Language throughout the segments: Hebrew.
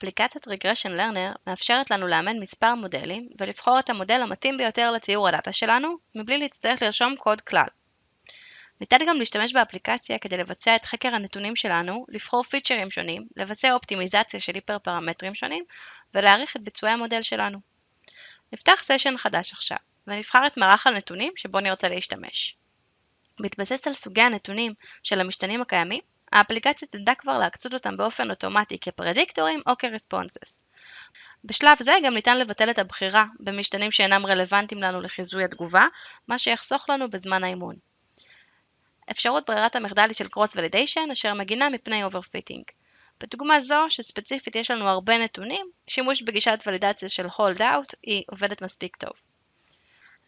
אפליקציית Regression Learner מאפשרת לנו לאמן מספר מודלים ולבחור את המודל המתאים ביותר לציור הדאטה שלנו, מבלי להצטרך לרשום קוד כלל. ניתן גם להשתמש באפליקציה כדי לבצע את חקר הנתונים שלנו, לבחור פיצ'רים שונים, לבצע אופטימיזציה של היפר פרמטרים שונים ולהעריך את ביצועי המודל שלנו. נפתח סשן חדש עכשיו, ונבחר את מערך הנתונים שבו נרצה להשתמש. בהתבסס על סוגי הנתונים של המשתנים הקיימים, האפליקציה תדע כבר להקצות אותם באופן אוטומטי כפרדיקטורים או כרספונסס. בשלב זה גם ניתן לבטל את הבחירה במשתנים שאינם רלוונטיים לנו לחיזוי התגובה, מה שיחסוך לנו בזמן האימון. אפשרות ברירת המחדל היא של Cross Validation אשר מגינה מפני Overfitting. בדוגמה זו, שספציפית יש לנו הרבה נתונים, שימוש בגישת ולידציה של Hold Out היא עובדת מספיק טוב.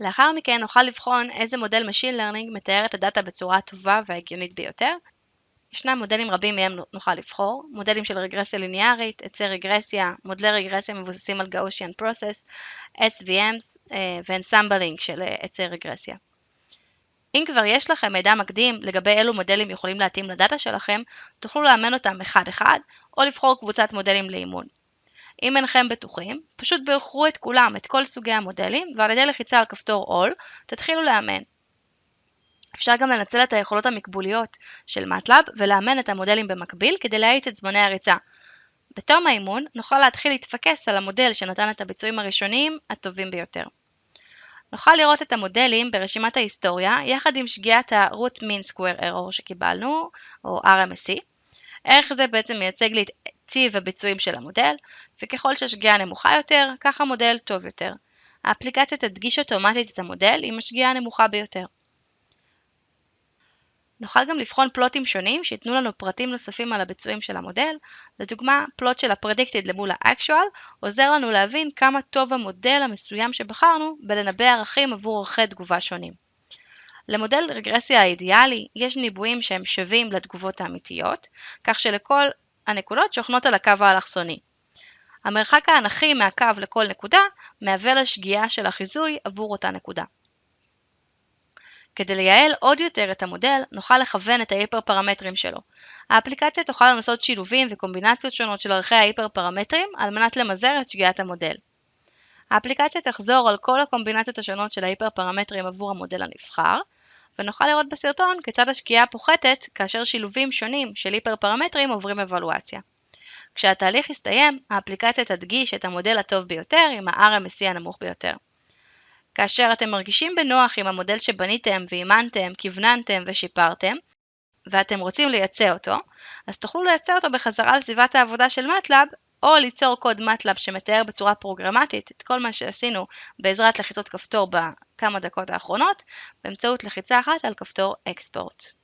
לאחר מכן נוכל לבחון איזה מודל Machine Learning מתאר את הדאטה בצורה הטובה וההגיונית ביותר. ישנם מודלים רבים מהם נוכל לבחור, מודלים של רגרסיה ליניארית, עצי רגרסיה, מודלי רגרסיה מבוססים על Gaussian Process, SVMs ואנסמבלינג של עצי רגרסיה. אם כבר יש לכם מידע מקדים לגבי אילו מודלים יכולים להתאים לדאטה שלכם, תוכלו לאמן אותם אחד-אחד, או לבחור קבוצת מודלים לאימון. אם אינכם בטוחים, פשוט בחרו את כולם, את כל סוגי המודלים, ועל ידי לחיצה על כפתור All, תתחילו לאמן. אפשר גם לנצל את היכולות המקבוליות של MATLAB ולאמן את המודלים במקביל כדי להאיץ את זמני הריצה. בתום האימון נוכל להתחיל להתפקס על המודל שנתן את הביצועים הראשוניים הטובים ביותר. נוכל לראות את המודלים ברשימת ההיסטוריה יחד עם שגיאת ה-root mean square error שקיבלנו, או RMSE. ערך זה בעצם מייצג לי את טיב הביצועים של המודל, וככל שהשגיאה נמוכה יותר, כך המודל טוב יותר. האפליקציה תדגיש אוטומטית את המודל עם השגיאה הנמוכה ביותר. נוכל גם לבחון פלוטים שונים שייתנו לנו פרטים נוספים על הביצועים של המודל, לדוגמה פלוט של ה-predicted למול ה-actual עוזר לנו להבין כמה טוב המודל המסוים שבחרנו בלנבא ערכים עבור ערכי תגובה שונים. למודל רגרסיה האידיאלי יש ניבויים שהם שווים לתגובות האמיתיות, כך שלכל הנקודות שוכנות על הקו האלכסוני. המרחק האנכי מהקו לכל נקודה מהווה לשגיאה של החיזוי עבור אותה נקודה. כדי לייעל עוד יותר את המודל, נוכל לכוון את ההיפר פרמטרים שלו. האפליקציה תוכל לנסות שילובים וקומבינציות שונות של ערכי ההיפר פרמטרים על מנת למזער את שגיאת המודל. האפליקציה תחזור על כל הקומבינציות השונות של ההיפר פרמטרים עבור המודל הנבחר, ונוכל לראות בסרטון כיצד השגיאה פוחתת כאשר שילובים שונים של היפר פרמטרים עוברים אבלואציה. כשהתהליך יסתיים, האפליקציה תדגיש את המודל הטוב ביותר עם ה-RMSE הנמוך ביותר. כאשר אתם מרגישים בנוח עם המודל שבניתם ואימנתם, כווננתם ושיפרתם, ואתם רוצים לייצא אותו, אז תוכלו לייצא אותו בחזרה לסביבת העבודה של MATLAB, או ליצור קוד MATLAB שמתאר בצורה פרוגרמטית את כל מה שעשינו בעזרת לחיצות כפתור בכמה דקות האחרונות, באמצעות לחיצה אחת על כפתור Export.